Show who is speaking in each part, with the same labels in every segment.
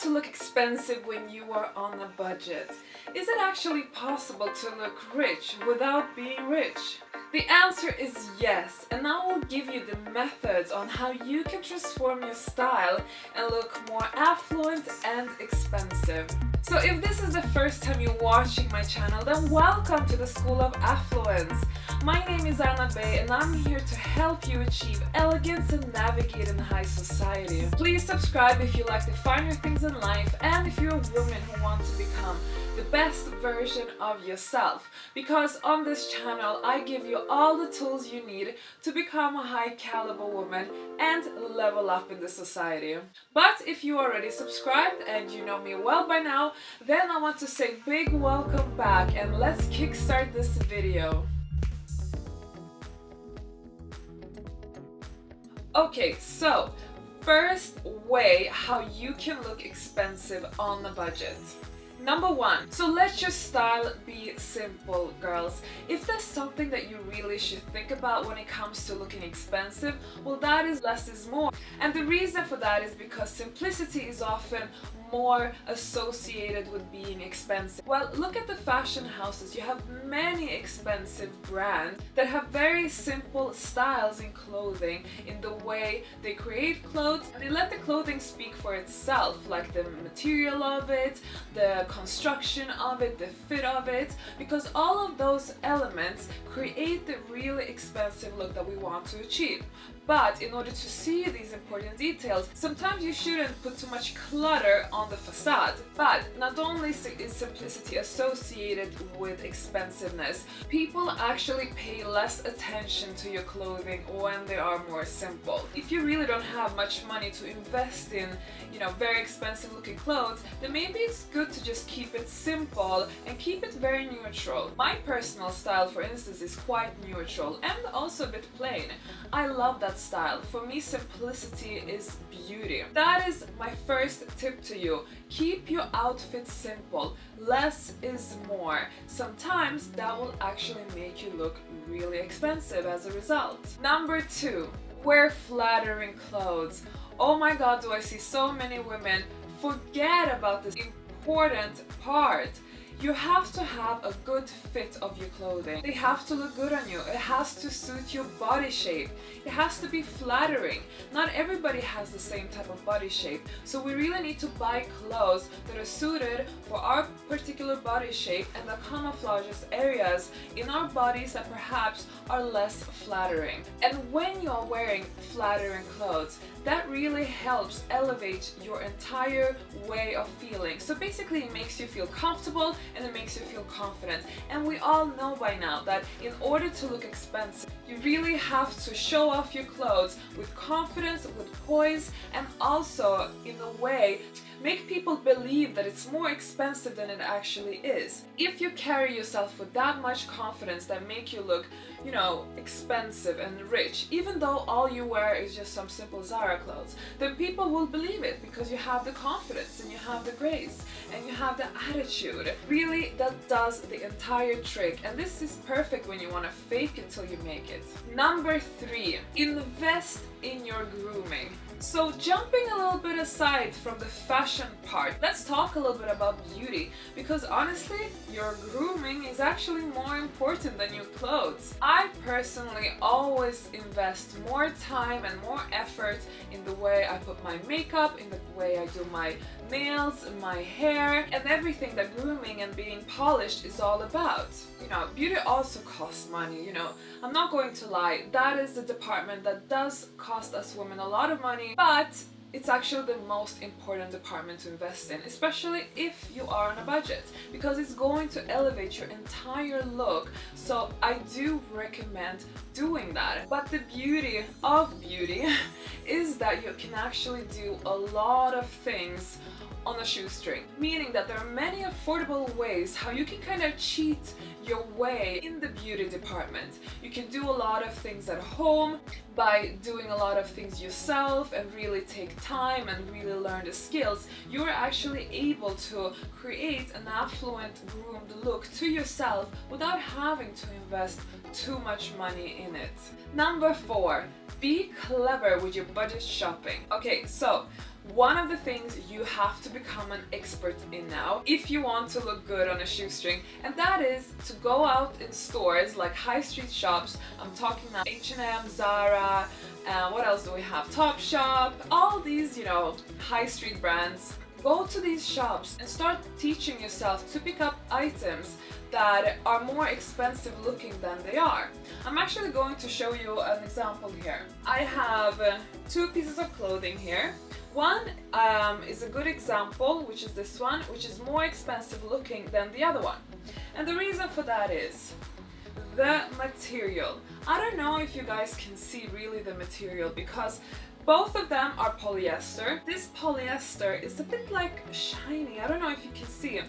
Speaker 1: to look expensive when you are on a budget. Is it actually possible to look rich without being rich? The answer is yes, and I will give you the methods on how you can transform your style and look more affluent and expensive. So if this is the first time you're watching my channel, then welcome to the School of Affluence. My name is Anna Bey and I'm here to help you achieve elegance and navigate in high society. Please subscribe if you like the finer things in life and if you're a woman who wants to become best version of yourself because on this channel I give you all the tools you need to become a high caliber woman and level up in the society. But if you already subscribed and you know me well by now, then I want to say big welcome back and let's kickstart this video. Okay, so first way how you can look expensive on the budget. Number one, so let your style be simple, girls. If there's something that you really should think about when it comes to looking expensive, well that is less is more. And the reason for that is because simplicity is often more associated with being expensive. Well, look at the fashion houses. You have many expensive brands that have very simple styles in clothing, in the way they create clothes. They let the clothing speak for itself, like the material of it, the construction of it, the fit of it, because all of those elements create the really expensive look that we want to achieve. But in order to see these important details, sometimes you shouldn't put too much clutter on the facade. But not only is simplicity associated with expensiveness, people actually pay less attention to your clothing when they are more simple. If you really don't have much money to invest in, you know, very expensive looking clothes, then maybe it's good to just keep it simple and keep it very neutral. My personal style, for instance, is quite neutral and also a bit plain. I love that style. For me, simplicity is beauty. That is my first tip to you. Keep your outfit simple. Less is more. Sometimes that will actually make you look really expensive as a result. Number two, wear flattering clothes. Oh my god, do I see so many women forget about this important part you have to have a good fit of your clothing. They have to look good on you. It has to suit your body shape. It has to be flattering. Not everybody has the same type of body shape. So we really need to buy clothes that are suited for our particular body shape and that camouflages areas in our bodies that perhaps are less flattering. And when you're wearing flattering clothes, that really helps elevate your entire way of feeling. So basically it makes you feel comfortable and it makes you feel confident. And we all know by now that in order to look expensive, you really have to show off your clothes with confidence, with poise, and also in a way make people believe that it's more expensive than it actually is. If you carry yourself with that much confidence that make you look, you know, expensive and rich, even though all you wear is just some simple Zara clothes, then people will believe it because you have the confidence and you have the grace and you have the attitude. Really, that does the entire trick and this is perfect when you want to fake it till you make it. Number three, invest in your grooming. So jumping a little bit aside from the fashion part, let's talk a little bit about beauty because honestly, your grooming is actually more important than your clothes. I personally always invest more time and more effort in the way I put my makeup, in the way I do my nails, my hair, and everything that grooming and being polished is all about. You know, beauty also costs money, you know. I'm not going to lie, that is the department that does cost us women a lot of money, but it's actually the most important department to invest in, especially if you are on a budget, because it's going to elevate your entire look. So I do recommend doing that. But the beauty of beauty is that you can actually do a lot of things on a shoestring. Meaning that there are many affordable ways how you can kind of cheat your way in the beauty department. You can do a lot of things at home by doing a lot of things yourself and really take time and really learn the skills. You're actually able to create an affluent groomed look to yourself without having to invest too much money in it. Number four, be clever with your budget shopping. Okay, so one of the things you have to become an expert in now if you want to look good on a shoestring and that is to go out in stores like high street shops I'm talking now H&M, Zara, uh, what else do we have? Topshop, all these you know high street brands go to these shops and start teaching yourself to pick up items that are more expensive looking than they are. I'm actually going to show you an example here. I have uh, two pieces of clothing here one um, is a good example, which is this one, which is more expensive looking than the other one. And the reason for that is the material. I don't know if you guys can see really the material because both of them are polyester. This polyester is a bit like shiny. I don't know if you can see it.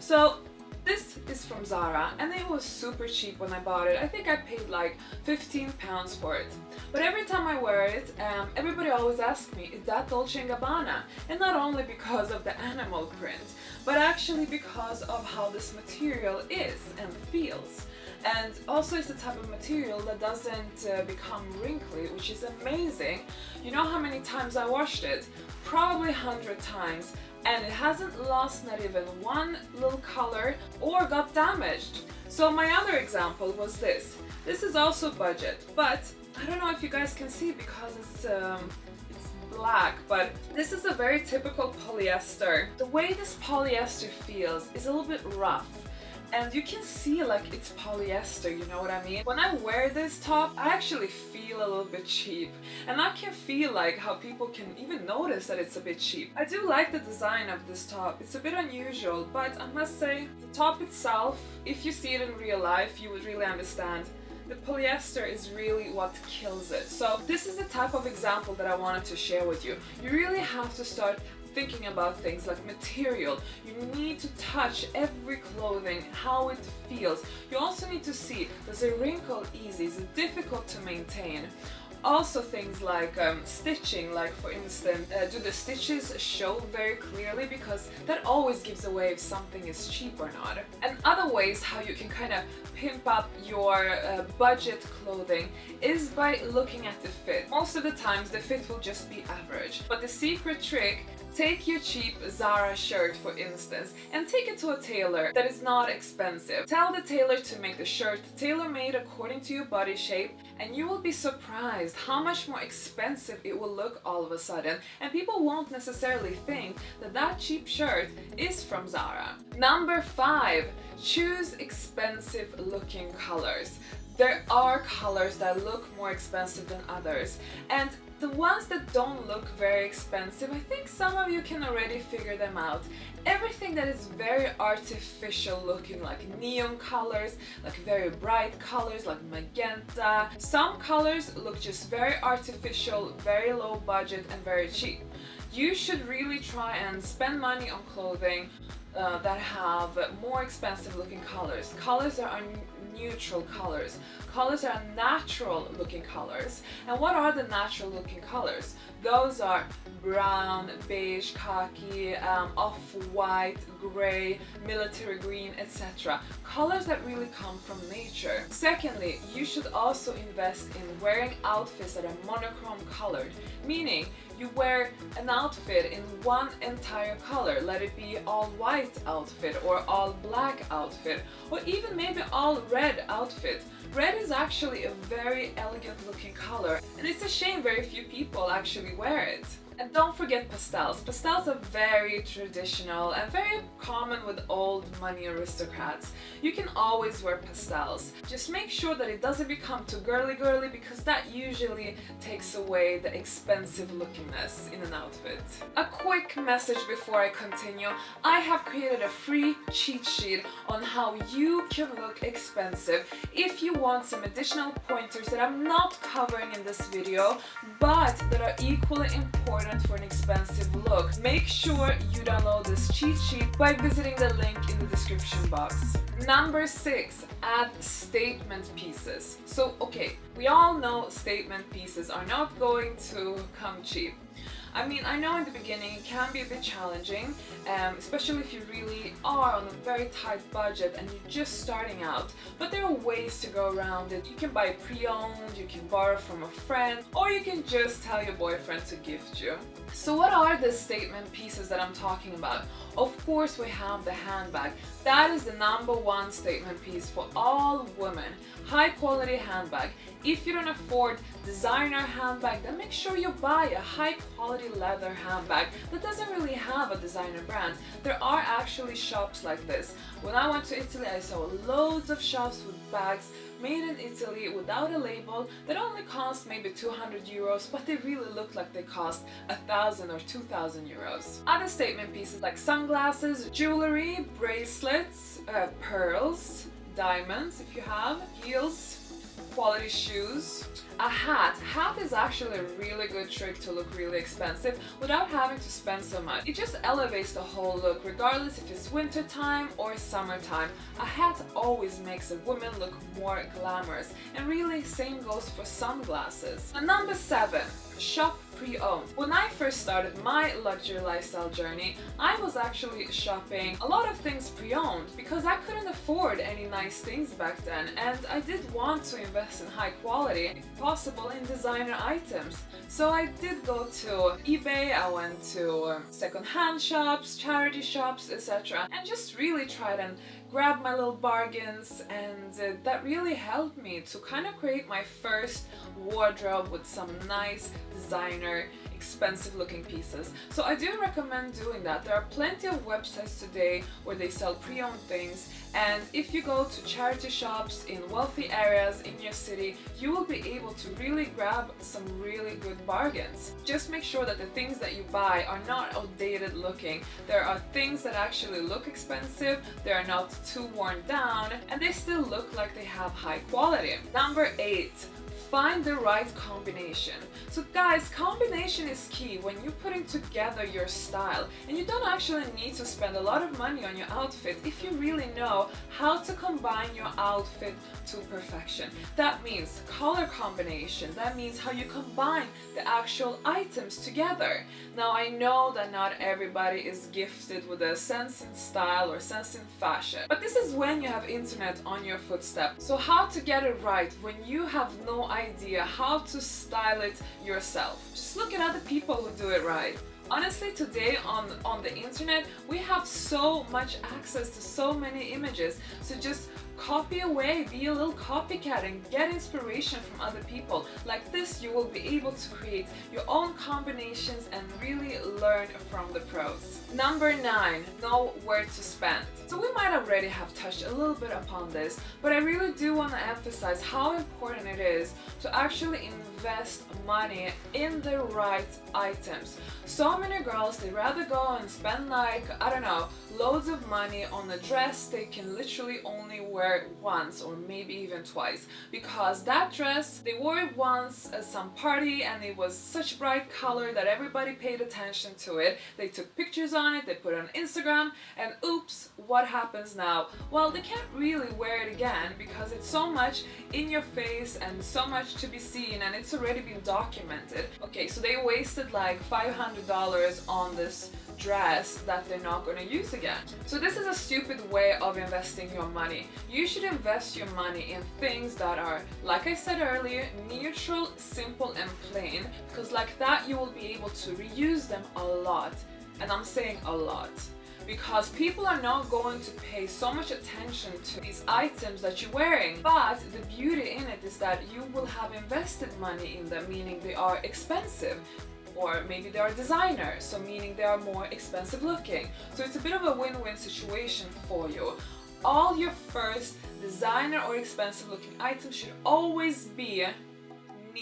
Speaker 1: So this is from Zara and it was super cheap when I bought it. I think I paid like 15 pounds for it. But every time I wear it, um, everybody always asks me, is that Dolce & Gabbana? And not only because of the animal print, but actually because of how this material is and feels. And also it's the type of material that doesn't uh, become wrinkly, which is amazing. You know how many times I washed it? Probably 100 times and it hasn't lost not even one little color or got damaged. So my other example was this. This is also budget, but I don't know if you guys can see because it's um, it's black, but this is a very typical polyester. The way this polyester feels is a little bit rough and you can see like it's polyester, you know what I mean? When I wear this top, I actually feel a little bit cheap and I can feel like how people can even notice that it's a bit cheap. I do like the design of this top, it's a bit unusual, but I must say the top itself, if you see it in real life, you would really understand the polyester is really what kills it. So this is the type of example that I wanted to share with you. You really have to start thinking about things like material. You need to touch every clothing, how it feels. You also need to see, does it wrinkle easy? Is it difficult to maintain? Also things like um, stitching, like for instance, uh, do the stitches show very clearly because that always gives away if something is cheap or not. And other ways how you can kind of pimp up your uh, budget clothing is by looking at the fit. Most of the times the fit will just be average, but the secret trick Take your cheap Zara shirt for instance and take it to a tailor that is not expensive. Tell the tailor to make the shirt tailor-made according to your body shape and you will be surprised how much more expensive it will look all of a sudden and people won't necessarily think that that cheap shirt is from Zara. Number 5. Choose expensive looking colors. There are colors that look more expensive than others and the ones that don't look very expensive, I think some of you can already figure them out. Everything that is very artificial looking, like neon colors, like very bright colors, like magenta. Some colors look just very artificial, very low budget and very cheap. You should really try and spend money on clothing uh, that have more expensive looking colors. Colors that are neutral colors. Colors are natural looking colors. And what are the natural looking colors? Those are brown, beige, khaki, um, off-white, grey, military green, etc. Colors that really come from nature. Secondly, you should also invest in wearing outfits that are monochrome colored, meaning you wear an outfit in one entire color, let it be all white outfit or all black outfit or even maybe all red outfit. Red is actually a very elegant looking color and it's a shame very few people actually wear it. And don't forget pastels. Pastels are very traditional and very common with old money aristocrats. You can always wear pastels. Just make sure that it doesn't become too girly girly because that usually takes away the expensive lookingness in an outfit. A quick message before I continue. I have created a free cheat sheet on how you can look expensive if you want some additional pointers that I'm not covering in this video but that are equally important important for an expensive look. Make sure you download this cheat sheet by visiting the link in the description box. Number 6. Add statement pieces. So okay, we all know statement pieces are not going to come cheap. I mean, I know in the beginning it can be a bit challenging, um, especially if you really are on a very tight budget and you're just starting out. But there are ways to go around it. You can buy pre-owned, you can borrow from a friend, or you can just tell your boyfriend to gift you. So what are the statement pieces that I'm talking about? Of course we have the handbag. That is the number one statement piece for all women. High quality handbag. If you don't afford designer handbag, then make sure you buy a high quality leather handbag that doesn't really have a designer brand. There are actually shops like this. When I went to Italy, I saw loads of shops with bags made in Italy without a label that only cost maybe 200 euros but they really look like they cost a thousand or 2000 euros. Other statement pieces like sunglasses, jewelry, bracelets, uh, pearls, diamonds if you have, heels, quality shoes. A hat. Hat is actually a really good trick to look really expensive without having to spend so much. It just elevates the whole look regardless if it's winter time or summertime. A hat always makes a woman look more glamorous and really same goes for sunglasses. And number 7. Shop pre-owned. When I first started my luxury lifestyle journey, I was actually shopping a lot of things pre-owned because I couldn't afford any nice things back then and I did want to invest in high quality, if in designer items. So I did go to eBay, I went to second-hand shops, charity shops, etc. and just really tried and grabbed my little bargains and uh, that really helped me to kind of create my first wardrobe with some nice designer expensive looking pieces. So I do recommend doing that. There are plenty of websites today where they sell pre-owned things and if you go to charity shops in wealthy areas in your city, you will be able to really grab some really good bargains. Just make sure that the things that you buy are not outdated looking. There are things that actually look expensive, they are not too worn down, and they still look like they have high quality. Number 8 find the right combination. So guys, combination is key when you're putting together your style and you don't actually need to spend a lot of money on your outfit if you really know how to combine your outfit to perfection. That means color combination, that means how you combine the actual items together. Now I know that not everybody is gifted with a sense in style or sense in fashion, but this is when you have internet on your footstep. So how to get it right when you have no how to style it yourself. Just look at other people who do it right. Honestly, today on, on the internet, we have so much access to so many images. So just copy away, be a little copycat and get inspiration from other people. Like this, you will be able to create your own combinations and really learn from the pros. Number nine, know where to spend. So we might already have touched a little bit upon this, but I really do want to emphasize how important it is to actually invest money in the right items. So many girls, they rather go and spend like, I don't know, loads of money on a dress they can literally only wear once or maybe even twice because that dress, they wore it once at some party and it was such bright color that everybody paid attention to it. They took pictures on it, they put it on Instagram and oops, what happens now? Well, they can't really wear it again because it's so much in your face and so much to be seen and it's already been documented. Okay, so they wasted like $500 on this dress that they're not going to use again. So this is a stupid way of investing your money. You should invest your money in things that are, like I said earlier, neutral, simple and plain because like that you will be able to reuse them a lot. And I'm saying a lot because people are not going to pay so much attention to these items that you're wearing. But the beauty in it is that you will have invested money in them, meaning they are expensive or maybe they are designers, so meaning they are more expensive looking. So it's a bit of a win-win situation for you. All your first designer or expensive looking items should always be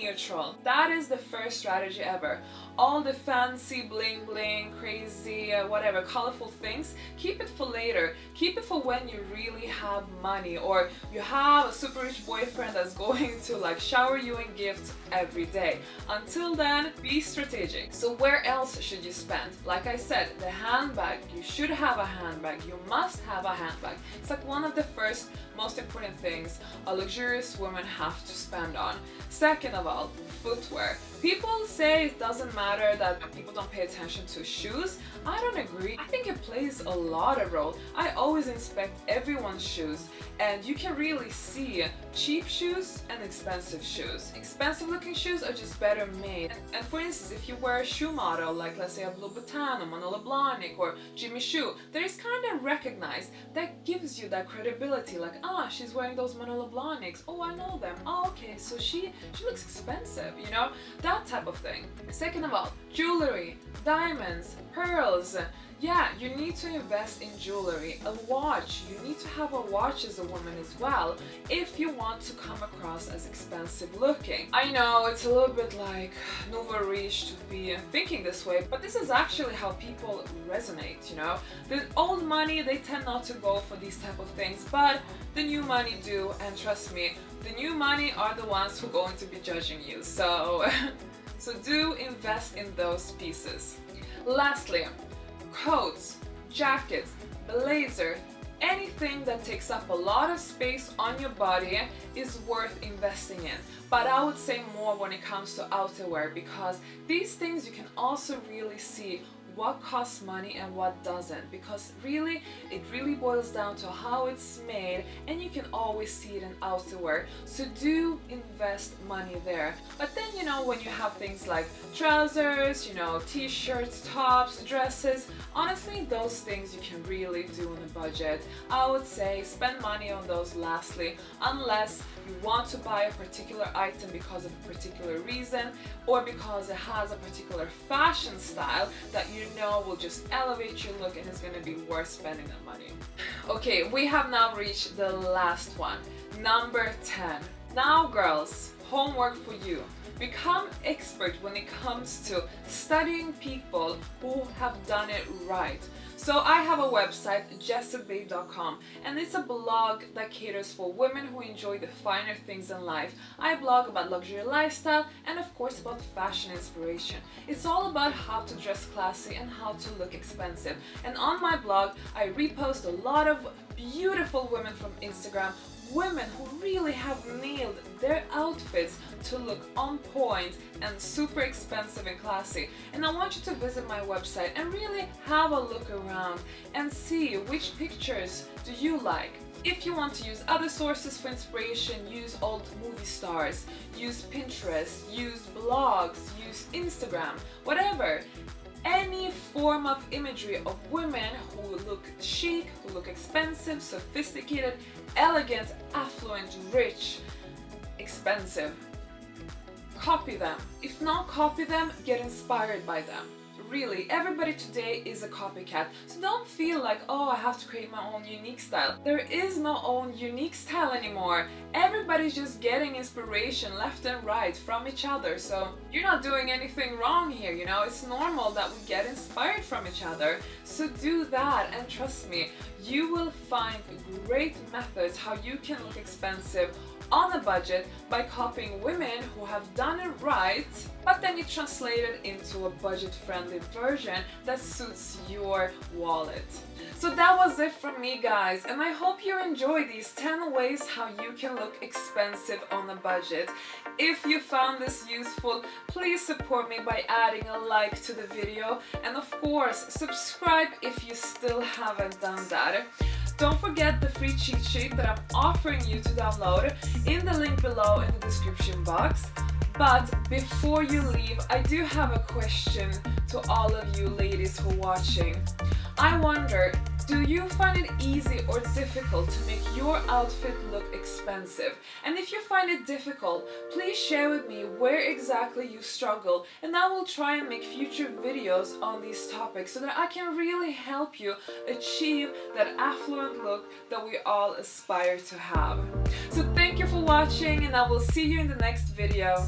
Speaker 1: neutral. That is the first strategy ever. All the fancy bling bling, crazy, uh, whatever, colorful things, keep it for later. Keep it for when you really have money or you have a super rich boyfriend that's going to like shower you in gifts every day. Until then, be strategic. So where else should you spend? Like I said, the handbag. You should have a handbag. You must have a handbag. It's like one of the first most important things a luxurious woman have to spend on. Second of all, footwear. People say it doesn't matter that people don't pay attention to shoes. I don't agree. I think it plays a lot of role. I always inspect everyone's shoes and you can really see cheap shoes and expensive shoes. Expensive looking shoes are just better made. And, for instance, if you wear a shoe model like let's say a Louboutin or Manolo Blahnik or Jimmy Choo, there is kind of recognized that gives you that credibility like ah she's wearing those Manolo Blahniks. Oh I know them. Oh okay so she she looks expensive you know that type of thing. Second of all, jewelry, diamonds, pearls, yeah, you need to invest in jewelry. A watch, you need to have a watch as a woman as well if you want to come across as expensive looking. I know it's a little bit like nouveau riche to be thinking this way, but this is actually how people resonate, you know? The old money, they tend not to go for these type of things, but the new money do, and trust me, the new money are the ones who are going to be judging you, so... so do invest in those pieces. Lastly, coats, jackets, blazer, anything that takes up a lot of space on your body is worth investing in. But I would say more when it comes to outerwear because these things you can also really see what costs money and what doesn't. Because really it really boils down to how it's made and you can always see it in outerwear. So do invest money there. But then you know when you have things like trousers you know t-shirts tops dresses honestly those things you can really do on a budget. I would say spend money on those lastly unless you want to buy a particular item because of a particular reason or because it has a particular fashion style that you know will just elevate your look and it's to be worth spending the money. Okay, we have now reached the last one. Number 10. Now girls, homework for you. Become expert when it comes to studying people who have done it right. So I have a website, jetsetbabe.com, and it's a blog that caters for women who enjoy the finer things in life. I blog about luxury lifestyle and of course about fashion inspiration. It's all about how to dress classy and how to look expensive. And on my blog, I repost a lot of beautiful women from Instagram women who really have nailed their outfits to look on point and super expensive and classy. And I want you to visit my website and really have a look around and see which pictures do you like. If you want to use other sources for inspiration, use old movie stars, use Pinterest, use blogs, use Instagram, whatever any form of imagery of women who look chic, who look expensive, sophisticated, elegant, affluent, rich, expensive. Copy them. If not copy them, get inspired by them really, everybody today is a copycat. So don't feel like, oh, I have to create my own unique style. There is no own unique style anymore. Everybody's just getting inspiration left and right from each other. So you're not doing anything wrong here, you know? It's normal that we get inspired from each other. So do that and trust me, you will find great methods how you can look expensive on a budget by copying women who have done it right, but then you translate it into a budget-friendly version that suits your wallet. So that was it from me guys and I hope you enjoyed these 10 ways how you can look expensive on a budget. If you found this useful, please support me by adding a like to the video and of course subscribe if you still haven't done that. Don't forget the free cheat sheet that I'm offering you to download in the link below in the description box. But before you leave, I do have a question to all of you ladies who are watching. I wonder, do you find it easy or difficult to make your outfit look expensive? And if you find it difficult, please share with me where exactly you struggle and I will try and make future videos on these topics so that I can really help you achieve that affluent look that we all aspire to have. So thank you for watching and I will see you in the next video.